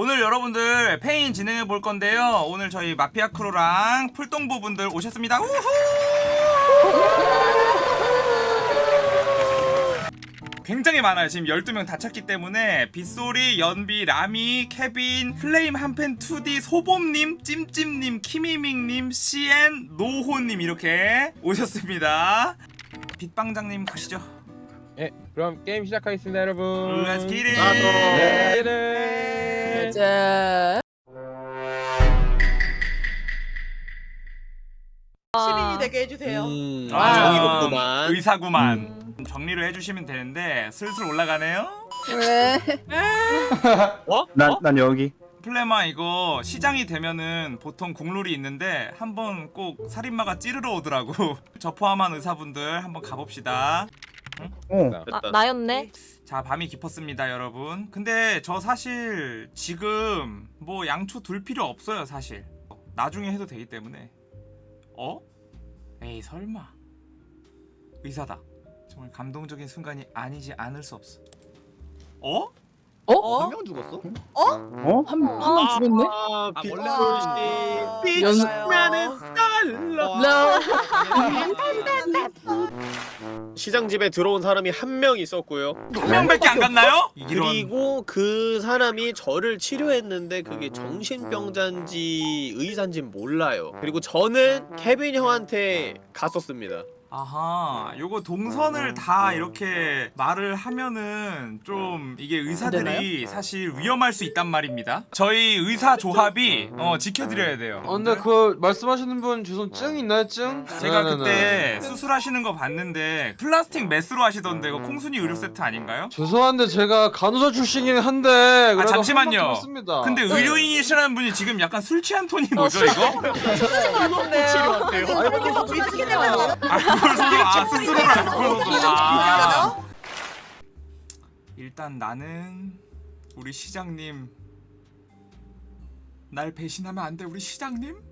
오늘 여러분들 Feign 진행해 볼 건데요. 오늘 저희 마피아 크루랑 풀동부 분들 오셨습니다. 우후! 굉장히 많아요. 지금 12명 다 찼기 때문에 빗소리, 연비, 라미, 케빈, 플레임 한팬 2D, 소봄님, 찜찜님, 키미밍님, CN, 노호님 이렇게 오셨습니다. 빛방장님 가시죠. 예, 그럼 게임 시작하겠습니다, 여러분. Let's get it. 아, 네. 네. 자. 시민이 되게 해주세요. 음, 아, 정의롭구만. 의사구만. 정리를 해주시면 되는데 슬슬 올라가네요. 왜? 어? 난, 난 여기 플레마 이거 시장이 되면은 보통 국룰이 있는데 한번 꼭 살인마가 찌르러 오더라고. 저 포함한 의사분들 한번 가봅시다. 어. 아, 나였네. 자 밤이 깊었습니다 여러분. 근데 저 사실 지금 뭐 양초 둘 필요 없어요 사실. 나중에 해도 되기 때문에. 어? 에이 설마. 의사다. 정말 감동적인 순간이 아니지 않을 수 없어. 어? 어? 한명 죽었어? 어? 한, 한명 죽었네? 아, 아, 빗소리. 빛나는 달러. 시장 집에 들어온 사람이 한 명 있었고요. 한 명밖에 안 갔나요? 그리고 그 사람이 저를 치료했는데 그게 정신병자인지 의사인지 몰라요. 그리고 저는 케빈 형한테 갔었습니다. 아하, 요거 동선을 다 이렇게 말을 하면은 좀 이게 의사들이 사실 위험할 수 있단 말입니다. 저희 의사 조합이 어 지켜드려야 돼요. 어, 근데 그 말씀하시는 분 주소 증 있나요, 증? 제가. 그때 수술하시는 거 봤는데 플라스틱 메스로 하시던데 이거 콩순이 의료 세트 아닌가요? 죄송한데 제가 간호사 출신이긴 한데 아, 잠시만요. 근데 의료인이시라는 분이 지금 약간 술 취한 톤이 뭐죠 이거? 치료한대요. 아 그걸 서로 아 스스로를 알고 아. 일단 나는 우리 시장님 날 배신하면 안 돼 우리 시장님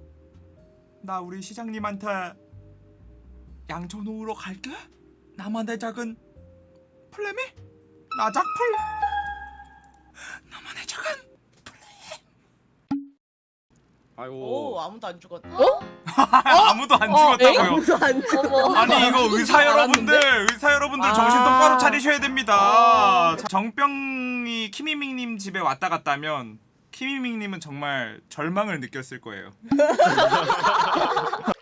나 우리 시장님한테 양초 놓으러 갈게 나만의 작은 플레미 나작풀 나만의 작은 오 아이고. 아무도 안 죽었네. 아무도 안 죽었다고요 안 죽어. 아니 이거 의사 여러분들 의사 여러분들 정신 아. 똑바로 차리셔야 됩니다 정병이 키미밍님 집에 왔다 갔다면 키미밍님은 정말 절망을 느꼈을 거예요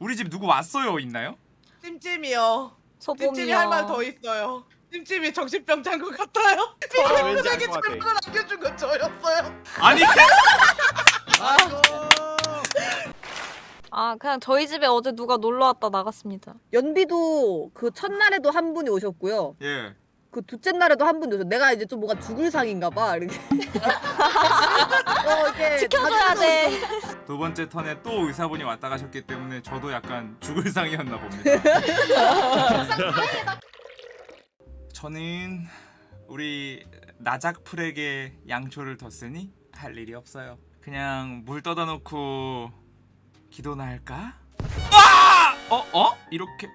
우리 집 누구 왔어요 있나요? 찜찜이요. 찜찜이. 할 말 더 있어요. 찜찜이 정신병자인 것 같아요. 아, 같아. 절망을 안겨준 건 저였어요. 아니 아 그냥 저희 집에 어제 누가 놀러 왔다 나갔습니다. 연비도 그 첫날에도 한 분이 오셨고요. 예 그 둘째 날에도 한 분이 오셨. 내가 이제 좀 뭔가 죽을 상인가 봐. 이렇게. 어, 이렇게 지켜줘야 돼. 두 번째 턴에 또 의사분이 왔다 가셨기 때문에 저도 약간 죽을 상이었나 봅니다. 저는 우리 나작풀에게 양초를 뒀으니 할 일이 없어요. 그냥 물 떠다 놓고 기도나 할까? 아! 어? 어? 이렇게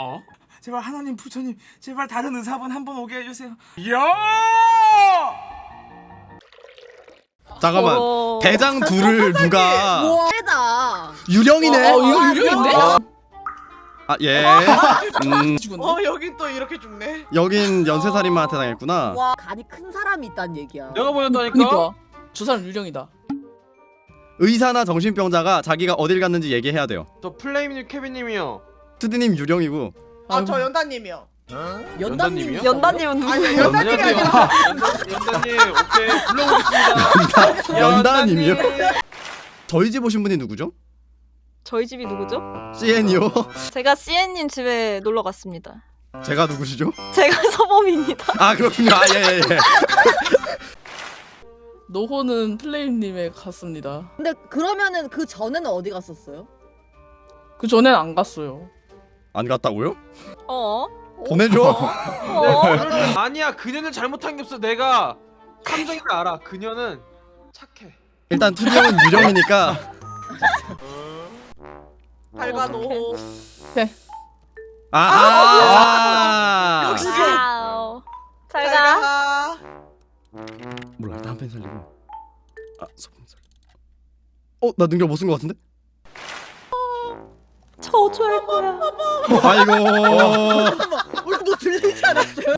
어? 제발 하나님 부처님 제발 다른 의사분 한 번 오게 해주세요. 이야! 잠깐만 어. 대장 둘을 누가 우와, 세다. 유령이네 어, 이거 유령인데? 아예 음, 어 여긴 또 이렇게 죽네. 여긴 연쇄살인마한테 당했구나 와, 간이 큰 사람이 있다는 얘기야. 내가 보냈다니까. 그니까 저 사람 유령이다. 의사나 정신병자가 자기가 어딜 갔는지 얘기해야 돼요 저 플레임님, 케빈님이요. 투디님 유령이고 아 저 연다님이요. 연단님이요? 연다님은 누구? 아니 연다님이 연단님, 아니라 연단- 연단님, 오케이 불러오겠습니다. 연단님이요? 저희 집 오신 분이 누구죠? 저희 집이 누구죠? CN이요? 제가 CN님 집에 놀러 갔습니다. 제가 누구시죠? 제가 서범입니다. 아 그렇군요 아예예 예 노호는 플레임님에 갔습니다. 근데 그러면은 그 전에는 어디 갔었어요? 그 전엔 안 갔어요. 안 갔다고요? 어? 보내줘 어? 아니야, 그녀는 잘못한 게 없어. 내가 감정이 알아. 그녀는 착해. 일단 투디 형은 유령이니까 발가노. 아, 아, 역시. 단한팬 살리고. 아 소품 살. 어나 능력 못 쓴 것 같은데? 저주할 거야. 어, 아이고. 우리 뭐 들리지 않았어요?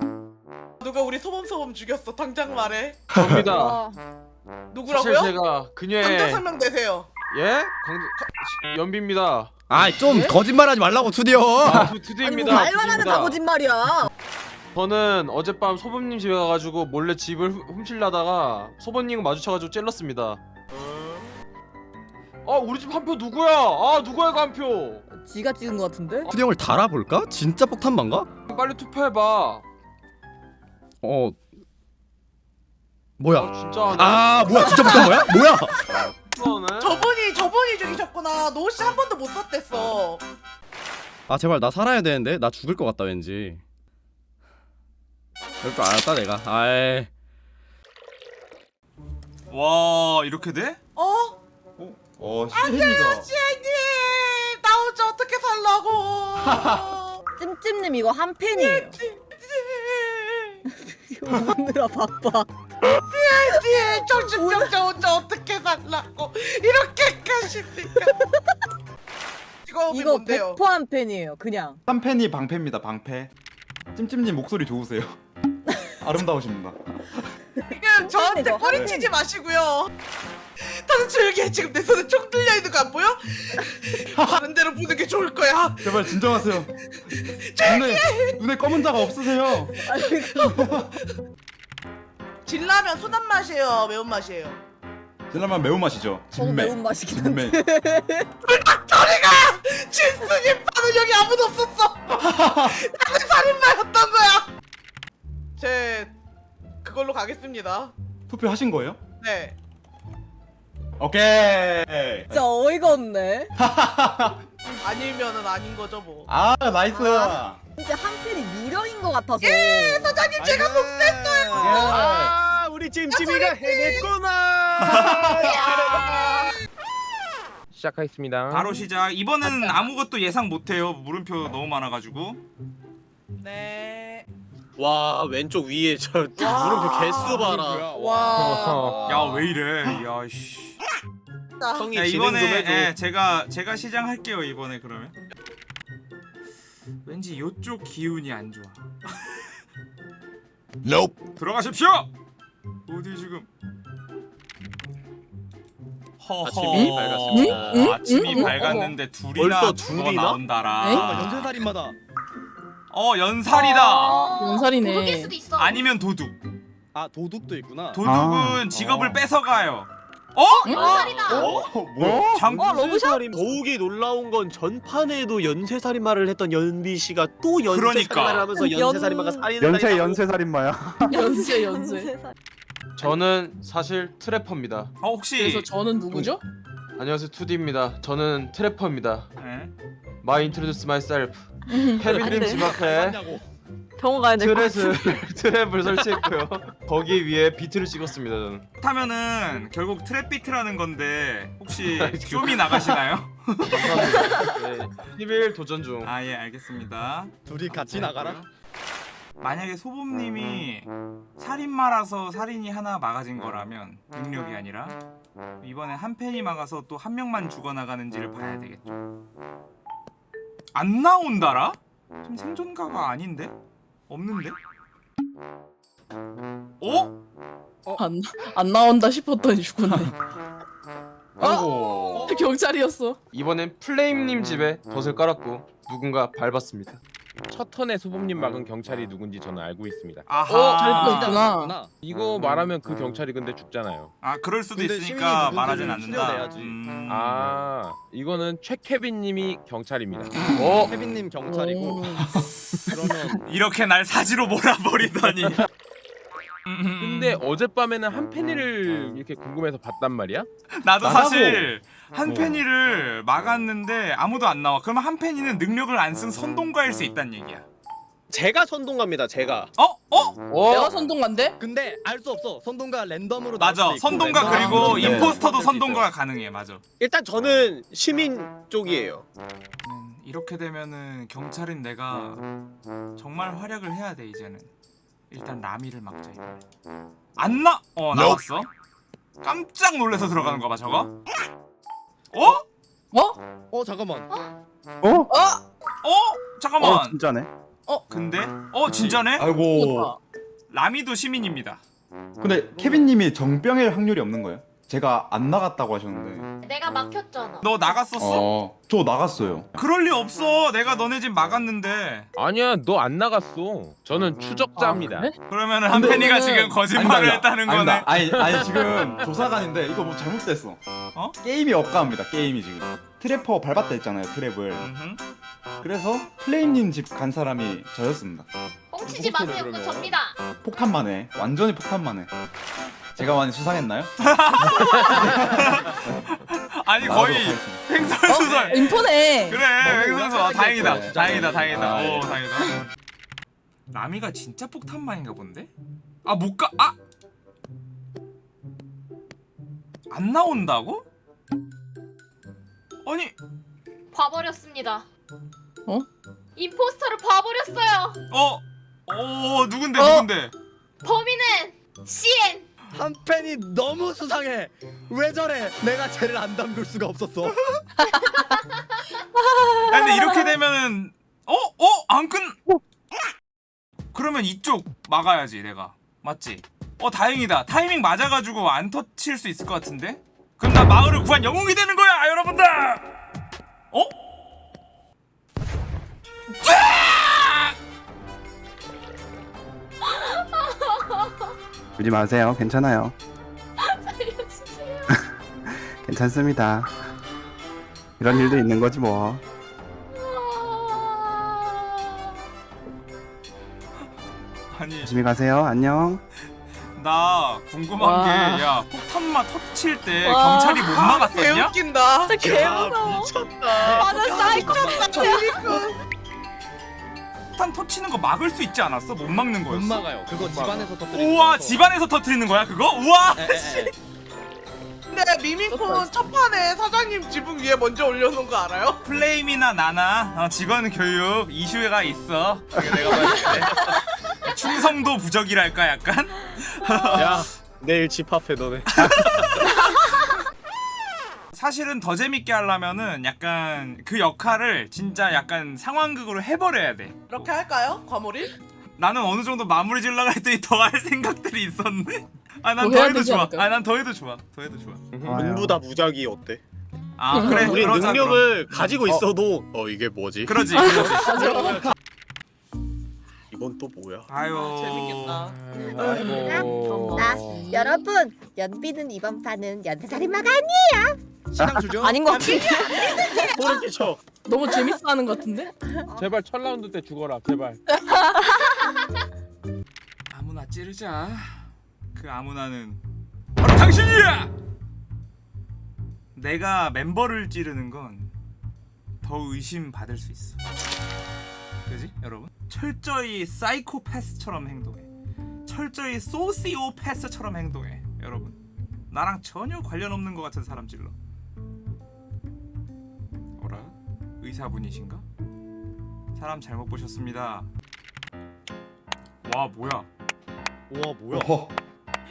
누가 우리 소범 소범 죽였어? 당장 말해. 접니다. 아, 사실 누구라고요? 제가 당장 그녀의 설명되세요. 예? 가- 연비입니다. 아좀 거짓말하지 말라고 투디어. 아, 두, 아니 뭐 투디입니다. 말만 하면 투디입니다. 다 거짓말이야. 저는 어젯밤 소범님 집에 가가지고 몰래 집을 훔- 훔치려다가 소범님 마주쳐가지고 찔렀습니다. 아 우리 집 한 표 누구야? 아 누구야 그 한 표? 지가 찍은 것 같은데? 형을 달아볼까? 진짜 폭탄만가? 빨리 투표해봐. 어. 뭐야? 아 진짜 아 뭐야 진짜 폭탄 뭐야? 뭐야? 저분이 저분이 죽이셨구나. 노씨 한 번도 못 썼댔어. 아 제발 나 살아야 되는데 나 죽을 것 같다 왠지. 그럴 줄 알았다 내가. 아이. 와 이렇게 돼? 어? 어 시혜니가 시애님 나 혼자 어떻게 살라고? 찜찜님 이거 한 팬이에요. 오느라 바빠. 시애 정신병자 혼자 어떻게 살라고 이렇게까지니까. 직업이 이거 뭔데요? 100%한 팬이에요. 그냥. 한 팬이 방패입니다 방패 찜찜님 목소리 좋으세요 아름다우십니다 지금 저한테 찐이죠, 꼬리치지 마시고요. 다들 조용히 해. 지금 내 손에 총 들려 있는 거 안 보여? 다른 데로 보는 게 좋을 거야. 제발 진정하세요 눈에 눈에 검은 자가 없으세요 진라면 순한 맛이에요, 매운 맛이에요. 진라면 매운맛이죠 진매 매운 맛이긴 한데. 진매 저리가 진수님 파는 여기 아무도 없었어. 나는 살인마였던 거야. 제 그걸로 가겠습니다. 투표하신 거예요? 네. 오케이 진짜 어이가 없네. 아니면은 아닌 거죠 뭐. 아 nice 아. 진짜 한 팬이 유령인 것 같아서. 예, 사장님 제가 복수했어요. 아 우리 찜찜이가 해냈구나. 시작하겠습니다. 바로 시작. 이번엔 아무것도 예상 못해요. 물음표 너무 많아가지고. 네. 와 왼쪽 위에 저 물음표 개수 봐라. 와. 야 왜 이래? 야 씨. 형이 자, 진행 좀 이번에 해줘. 예, 제가 제가 시작할게요 이번에 그러면. 왠지 요쪽 기운이 안 좋아. 들어가십시오. 어디 지금? 허허. 아침이 밝았습니다. 응? 응? 아침이 응? 밝았는데 둘이나 벌써 죽어 둘이나? 나온다라. 아, 연쇄살인마다. 어 연살이다. 연살이네. 도둑일 수도 있어. 아니면 도둑. 아 도둑도 있구나. 도둑은 직업을 어. 뺏어가요. 어? 연살이다. 어? 뭐야? 장어 러브샷? 연쇄살인 더욱이 놀라운 건 전판에도 연쇄살인마를 했던 연비 씨가 또 연쇄살인마를 그러니까. 하면서 연- 연쇄살인마가 살인을 연쇄. 연쇄살인마야 연쇄 연쇄. 저는 사실 trapper입니다. 어 혹시 그래서 저는 누구죠? 안녕하세요 투디입니다. 저는 trapper입니다. 예? My introduce myself. 안 케빈님 돼. 집 앞에 병원 가야 될것 같아. 트랩을 트랩을 설치했고요. 거기 위에 비트를 찍었습니다. 저는. 하면은 결국 트랩 비트라는 건데 혹시 쇼미 나가시나요? 네, 11 도전 중. 아 예 알겠습니다. 둘이 같이 나가라. 만약에 소범님이 살인마라서 살인이 하나 막아진 거라면 능력이 아니라 이번에 한 팬이 막아서 또 한 명만 죽어나가는지를 봐야 되겠죠. 안 나온다라? 지금 생존가가 아닌데? 없는데? 어? 안, 안 나온다 싶었더니 죽었네. 아이고 경찰이었어. 이번엔 플레임님 집에 덫을 깔았고 누군가 밟았습니다. 첫 턴에 소범님 막은 경찰이 누군지 저는 알고 있습니다. 아하. 잘 있구나. 이거 말하면 그 경찰이 근데 죽잖아요. 아 그럴 수도 있으니까 말하진 않는다. 추려내야지. 음... 아 이거는 최케빈님이 경찰입니다. 어? 케빈님 경찰이고. 그러면 이렇게 날 사지로 몰아버리다니. 음, 근데 어젯밤에는 한 팬이를 이렇게 궁금해서 봤단 말이야. 나도 나가고. 사실 한 어. 팬이를 막았는데 아무도 안 나와. 그러면 한 팬이는 능력을 안 쓴 선동가일 수 있다는 얘기야. 제가 선동갑니다. 제가. 어? 어? 내가 어? 선동관데? 근데 알 수 없어. 선동가 랜덤으로 맞아. 선동가 그리고 있고. 임포스터도 수 선동가가 가능해. 맞아. 일단 저는 시민 쪽이에요. 음, 이렇게 되면은 경찰인 내가 정말 활약을 해야 돼 이제는. 일단 라미를 막자 이번에. 안 나? 어 나왔어. 깜짝 놀라서 들어가는 거봐 저거. 어? 어? 어 잠깐만. 어? 어 잠깐만. 진짜네. 근데 어 진짜네? 아이고. 라미도 시민입니다. 근데 케빈님이 정병일 확률이 없는 거예요? 제가 안 나갔다고 하셨는데. 내가 막혔잖아. 너 나갔었어? 어. 저 나갔어요. 그럴 리 없어. 내가 너네 집 막았는데. 아니야 너 안 나갔어. 저는 추적자입니다. 아, 그래? 그러면은 한팬이가 근데- 지금 거짓말을 했다는 거네. 아니다. 아니 아니 지금 조사관인데 이거 뭐 잘못됐어. 어? 게임이 억까합니다. 게임이 지금. trapper 밟았다 했잖아요. 트랩을. 음흠. 그래서 플레임님 집 간 사람이 저였습니다. 뻥치지 마세요. 그거 접니다. 폭탄만 해. 완전히 폭탄만 해. 제가 많이 수상했나요? 아니 거의. 횡설수설. 인포네. 그래 횡설수설. 아, 다행이다. 네. 다행이다. 다행이다. 아, 예. 오 다행이다. 라미가 진짜 폭탄만인가 본데? 아 못 가. 아. 안 나온다고? 아니 봐버렸습니다. 어? 임포스터를 봐버렸어요. 어. 어 누군데 어? 누군데? 범인은 CN. 한 팬이 너무 수상해. 왜 저래? 내가 쟤를 안 담글 수가 없었어. 야, 근데 이렇게 되면은 어? 어? 안 끝? 그러면 이쪽 막아야지 내가 맞지? 어 다행이다 타이밍 맞아가지고 안 터칠 수 있을 것 같은데? 그럼 나 마을을 구한 영웅이 되 울지 마세요. 괜찮아요. 살려주세요. 괜찮습니다. 이런 일도 있는 거지 뭐. 아니 조심히 가세요. 안녕. 나 궁금한 와. 게 야 폭탄만 터칠 때 와. 경찰이 못 막았었냐? 개웃긴다. 진짜 개무서워. 미쳤다. 맞아 사이코 폭탄 터치는 거 막을 수 있지 않았어? 못 막는 거였어? 막아요. 그거 집안에서 터뜨리는 우와 집안에서 터트리는 거야 그거? 우와 근데 미미콘 첫 판에 사장님 지붕 위에 먼저 올려놓은 거 알아요? 플레임이나 나나 어, 직원 교육 이슈가 있어. 내가 봤을 충성도 부적이랄까 약간. 야 내일 집합해 너네. 사실은 더 재밌게 하려면은 약간 그 역할을 진짜 약간 상황극으로 해버려야 돼. 이렇게 할까요? 과몰입? 나는 어느 정도 마무리 지으려고 했더니 더할 생각들이 있었네. 아난 더 해야 더 해도 되지 좋아. 않을까요? 아난 더 해도 좋아. 더 해도 좋아. 문부다 무작위 어때? 아 그래 우리 그러자, 능력을 가지고 있어도 어 이게 뭐지? 그럼. 그러지 그러지. 이건 또 뭐야? 아유 재밌겠다. 아이고. 여러분 연비는 이번 판은 연쇄살인마가 신앙 주죠? 아닌 것 같은데. 소름 끼쳐. 너무 재밌어 하는 것 같은데? 제발 첫 라운드 때 죽어라 제발. 아무나 찌르자. 그 아무나는 바로 당신이야. 내가 멤버를 찌르는 건 더 의심 받을 수 있어. 그지 여러분? 철저히 사이코패스처럼 행동해. 철저히 소시오패스처럼 행동해. 여러분. 나랑 전혀 관련 없는 것 같은 사람 찔러. 의사분이신가? 사람 잘못 보셨습니다. 와 뭐야? 우와 뭐야? 어.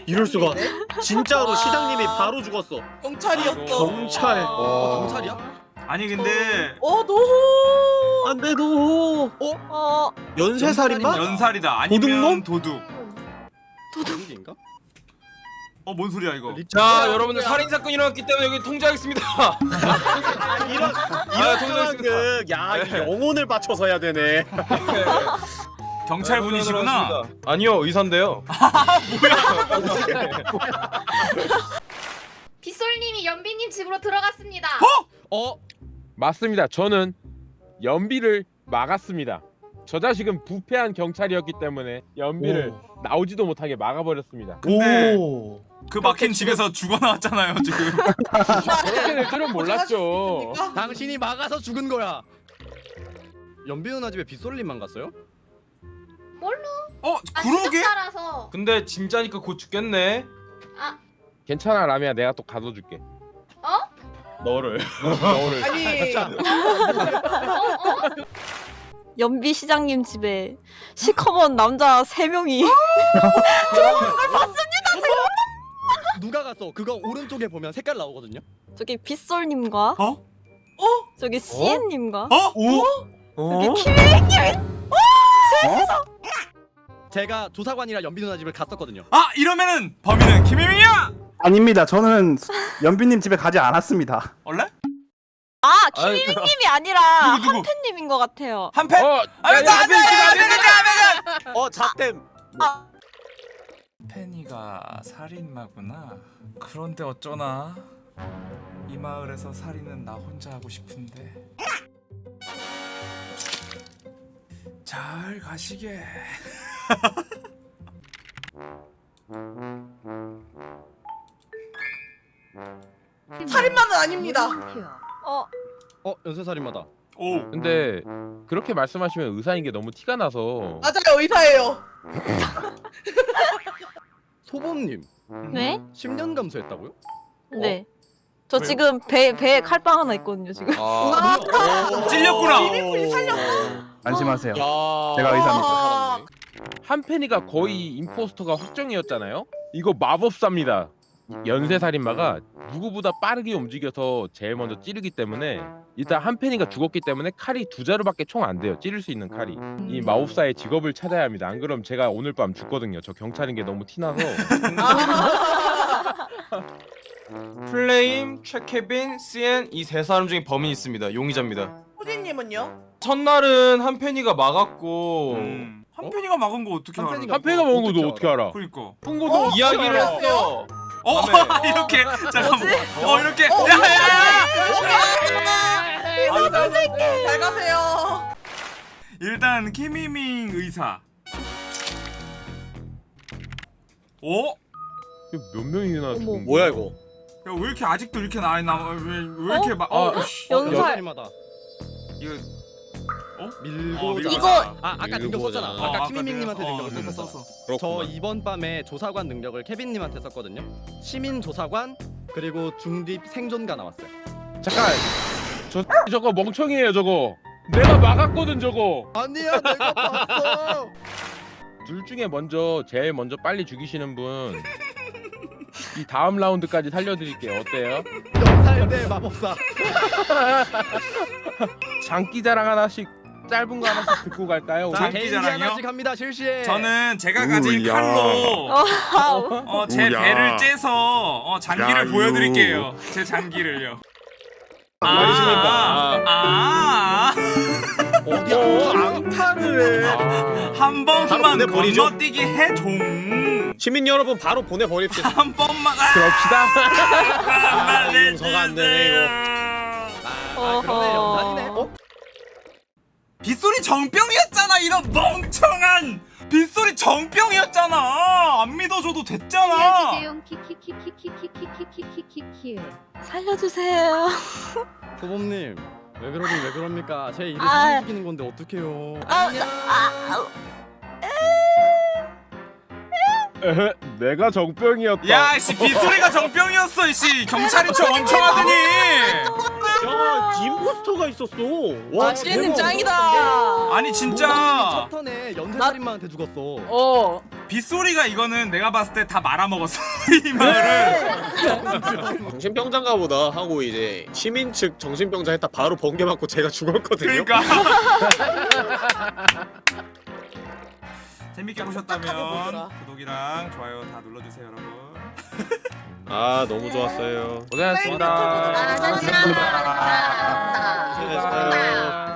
이럴 수가. 진짜로 시장님이 바로 죽었어. 경찰이었어. 경찰. 어, 경찰이야? 아니 근데 어 노. 안돼 너. 어 연쇄살인마? 연살이다 아니면 도둑 도둑인가? 어 뭔 소리야 이거 자 여러분들 살인 사건이 일어났기 때문에 여기 통제하겠습니다. 이런 이런 상황극. 야 이거 영혼을 바쳐서 해야 되네. 경찰 분이시구나 아니요 의사인데요. 빗솔님이 연비님 집으로 들어갔습니다. 어? 맞습니다. 저는 연비를 막았습니다. 저 자식은 부패한 경찰이었기 때문에 연비를 나오지도 못하게 막아버렸습니다. 근데 오. 그 막힌 집에서 죽어 나왔잖아요 지금 그렇게 될 줄은 몰랐죠. 당신이 막아서 죽은 거야. 연비 누나 집에 빗솔림만 갔어요? 뭘로? 어 아, 그러게 따라서. 근데 진짜니까 곧 죽겠네. 아, 괜찮아 라미야 내가 또 가둬줄게. 너를. 너를 아니 어, 어? 연비 시장님 집에 시커먼 남자 세 명이 누가 갔어? 그거 오른쪽에 보면 색깔 나오거든요. 저기 빗솔님과 어? 저기 시엔님과 어? 어? 여기 키미님이 제가 조사관이랑 연비 누나 집을 갔었거든요. 아 이러면은 범인은 김혜민이야. 아닙니다. 저는 연비님 집에 가지 않았습니다. 원래? 아 키미님이 아니라 누구, 누구? 한팬님인 것 같아요. 한 패? 어, 아니 야, 야, 나안 돼 안 돼 안돼 어 잡댐. 페니가 살인마구나. 그런데 어쩌나 이 마을에서 살인은 나 혼자 하고 싶은데. 잘 가시게. 살인마는 아닙니다. 어 어 연쇄살인마다. 오. 근데 그렇게 말씀하시면 의사인 게 너무 티가 나서 맞아요 의사예요. 소범님 네? 10년 감수했다고요? 네. 저 지금 배 배에 칼빵 하나 있거든요 지금. 아. 찔렸구나. 이민군이 살렸어. 안심하세요. 야. 제가 의사입니다. 아, 한펜이가 거의 임포스터가 확정이었잖아요. 이거 마법사입니다. 연쇄 살인마가 누구보다 빠르게 움직여서 제일 먼저 찌르기 때문에 일단 한펜이가 죽었기 때문에 칼이 두 자루밖에 총 안 돼요. 찌를 수 있는 칼이. 이 마법사의 직업을 찾아야 합니다. 안 그럼 제가 오늘 밤 죽거든요. 저 경찰인 게 너무 티나서. 플레임, 최케빈, 시엔 이세 사람 중에 범인이 있습니다. 용의자입니다. 호진님은요? 첫날은 한펜이가 막았고 음. 한 페니가 막은 거 어떻게 알아? 한펜이가 한펜이가 먹은 거너 어떻게 알아? 그러니까. 풍고도 어? 이야기를? 했어. 어 밤에. 이렇게 잠깐만. 어 이렇게. 어, 야야야. 이사 선생님 잘 가세요. 일단 키미밍 의사. 어? 몇 명이나 죽은? 뭐야 이거? 야왜 이렇게 아직도 이렇게 나이 남아 왜왜 이렇게 막 어? 어, 씨. 연살. 이거 밀고 어, 밀고 이거- 하자. 아 아까 능력. 썼잖아. 어, 아까 아까 키미밍님한테 내가- 능력을 어, 썼어. 썼어. 저 그렇구만. 이번 밤에 조사관 능력을 케빈님한테 썼거든요. 시민 조사관 그리고 중립 생존가 나왔어요. 잠깐. 저 저거 멍청이에요 저거. 내가 막았거든 저거. 아니야 내가 봤어. 둘 중에 먼저 제일 먼저 빨리 죽이시는 분. 이 다음 라운드까지 살려드릴게요. 어때요? 연살대 마법사. 장기 자랑 하나씩 짧은 거 하나씩 듣고 갈까요? 자? 개인기 자랑이요? 하나씩 합니다 실시에. 저는 제가 가진 우야. 칼로. 어, 제 우야. 배를 째서 어, 장기를 야유. 보여드릴게요. 제 장기를요. 아, 아, 어디 앙탈을 해. 아, 한 번만 보내버리죠. 건너뛰기 해종. 시민 여러분 바로 보내버립시다. 한 번만. 아, 그럽시다. 아, 용서가 안 되네 이거. 아 그러네 연살이네. 어? 빗소리 정병이었잖아 이런 멍청한 빗소리 정병이었잖아 안 믿어줘도 됐잖아. 키키키키키키키키키키키키. 살려주세요. 소범님 왜 그러긴 왜 그럽니까? 제 일을 아. 사기시키는 건데 어떡해요? 아, 아, 에헤, 내가 정병이었다. 야씨 빗소리가 정병이었어 이씨 경찰인 척 엄청 하더니 야 임포스터가 있었어. 와 시엔님 대박. 짱이다. 아니 진짜 첫 턴에 연쇄살인마한테 죽었어. 어. 빗소리가 이거는 내가 봤을 때 다 말아먹었어 이 말을 정신병자인가 보다 하고 이제 시민 측 정신병자 했다 바로 번개 맞고 제가 죽었거든요. 그러니까 재밌게 보셨다면 구독이랑 좋아요 다 눌러주세요 여러분 아 너무 좋았어요. 고생하셨습니다. 네, 고생하셨습니다. 고생하셨습니다.